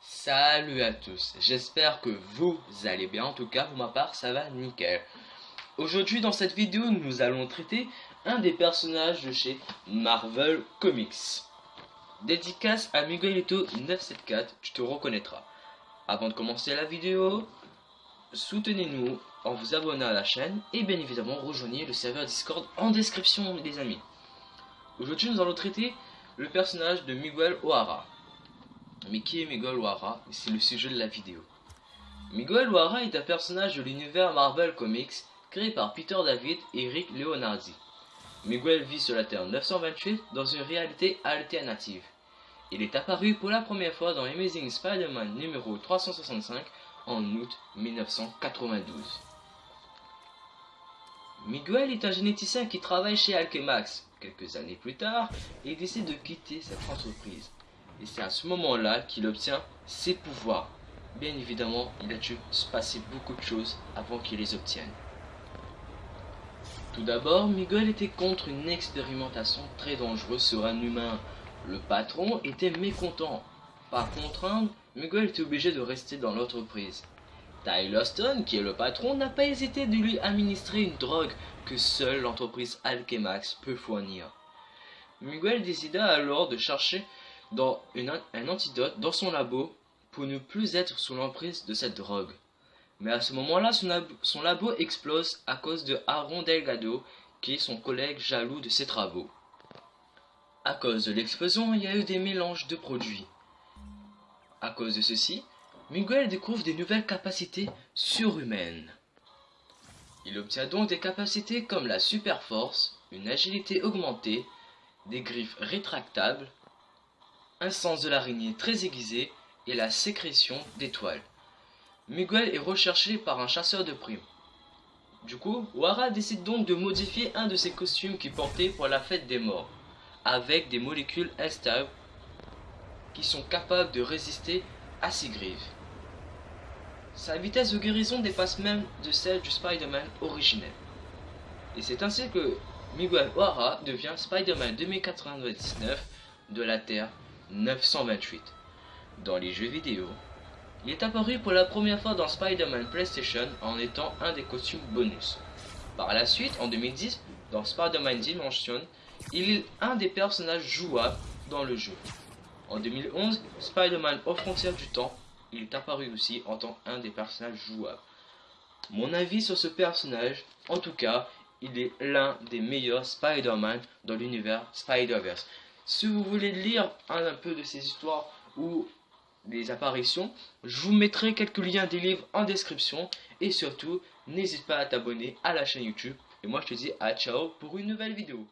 Salut à tous, j'espère que vous allez bien, en tout cas pour ma part ça va nickel. Aujourd'hui dans cette vidéo nous allons traiter un des personnages de chez Marvel Comics. Dédicace à Miguelito 974, tu te reconnaîtras. Avant de commencer la vidéo, soutenez-nous en vous abonnant à la chaîne et bien évidemment rejoignez le serveur Discord en description les amis. Aujourd'hui nous allons traiter le personnage de Miguel O'Hara. Mais qui est Miguel O'Hara? C'est le sujet de la vidéo. Miguel O'Hara est un personnage de l'univers Marvel Comics créé par Peter David et Rick Leonardi. Miguel vit sur la Terre 928 dans une réalité alternative. Il est apparu pour la première fois dans Amazing Spider-Man numéro 365 en août 1992. Miguel est un généticien qui travaille chez Alchemax. Quelques années plus tard, il décide de quitter cette entreprise. Et c'est à ce moment-là qu'il obtient ses pouvoirs. Bien évidemment, il a dû se passer beaucoup de choses avant qu'il les obtienne. Tout d'abord, Miguel était contre une expérimentation très dangereuse sur un humain. Le patron était mécontent. Par contrainte, Miguel était obligé de rester dans l'entreprise. Tyler Stone, qui est le patron, n'a pas hésité de lui administrer une drogue que seule l'entreprise Alchemax peut fournir. Miguel décida alors de chercher dans un antidote dans son labo pour ne plus être sous l'emprise de cette drogue. Mais à ce moment-là, son, son, labo explose à cause de Aaron Delgado, qui est son collègue jaloux de ses travaux. À cause de l'explosion, il y a eu des mélanges de produits. À cause de ceci, Miguel découvre des nouvelles capacités surhumaines. Il obtient donc des capacités comme la super force, une agilité augmentée, des griffes rétractables, un sens de l'araignée très aiguisé et la sécrétion d'étoiles. Miguel est recherché par un chasseur de primes. Du coup, Wara décide donc de modifier un de ses costumes qu'il portait pour la fête des morts, avec des molécules instables qui sont capables de résister à ses griffes. Sa vitesse de guérison dépasse même de celle du Spider-Man originel. Et c'est ainsi que Miguel O'Hara devient Spider-Man 2099 de la Terre 928. Dans les jeux vidéo, il est apparu pour la première fois dans Spider-Man PlayStation en étant un des costumes bonus. Par la suite, en 2010, dans Spider-Man Dimension, il est un des personnages jouables dans le jeu. En 2011, Spider-Man aux frontières du temps, il est apparu aussi en tant qu'un des personnages jouables. Mon avis sur ce personnage, en tout cas, il est l'un des meilleurs Spider-Man dans l'univers Spider-Verse. Si vous voulez lire un, peu de ces histoires ou des apparitions, je vous mettrai quelques liens des livres en description. Et surtout, n'hésite pas à t'abonner à la chaîne YouTube. Et moi je te dis à ciao pour une nouvelle vidéo.